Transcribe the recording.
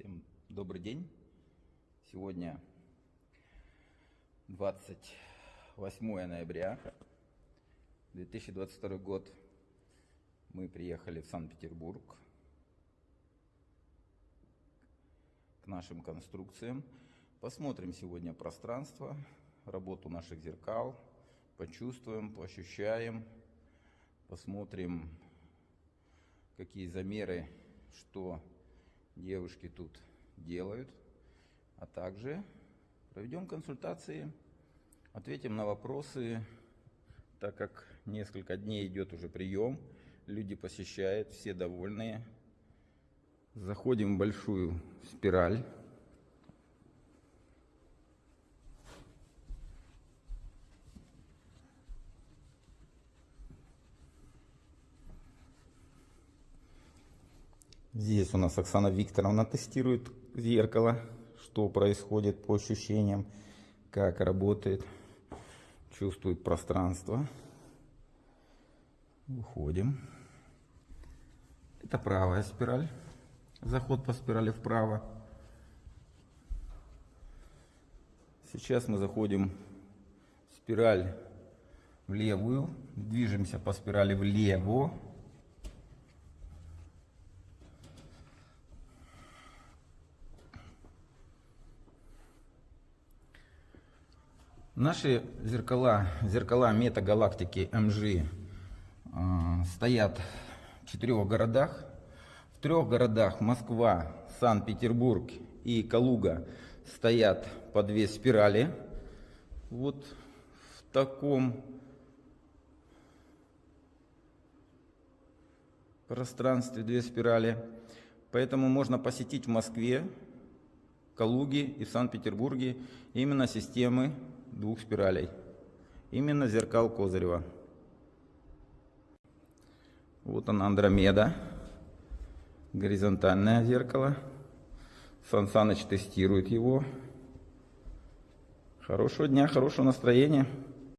Всем добрый день. Сегодня 28 ноября 2022 год. Мы приехали в Санкт-Петербург к нашим конструкциям. Посмотрим сегодня пространство, работу наших зеркал, почувствуем, поощущаем, посмотрим, какие замеры, что девушки тут делают, а также проведем консультации, ответим на вопросы, так как несколько дней идет уже прием, люди посещают, все довольные. Заходим в большую спираль. Здесь у нас Оксана Викторовна тестирует зеркало, что происходит по ощущениям, как работает, чувствует пространство. Уходим. Это правая спираль. Заход по спирали вправо. Сейчас мы заходим в спираль в левую. Движемся по спирали влево. Наши зеркала, зеркала метагалактики МЖ э, стоят в четырех городах. В трех городах Москва, Санкт-Петербург и Калуга стоят по две спирали. Вот в таком пространстве две спирали. Поэтому можно посетить в Москве, Калуге и в Санкт-Петербурге именно системы двух спиралей. Именно зеркал Козырева. Вот она Андромеда. Горизонтальное зеркало. Сан Саныч тестирует его. Хорошего дня, хорошего настроения.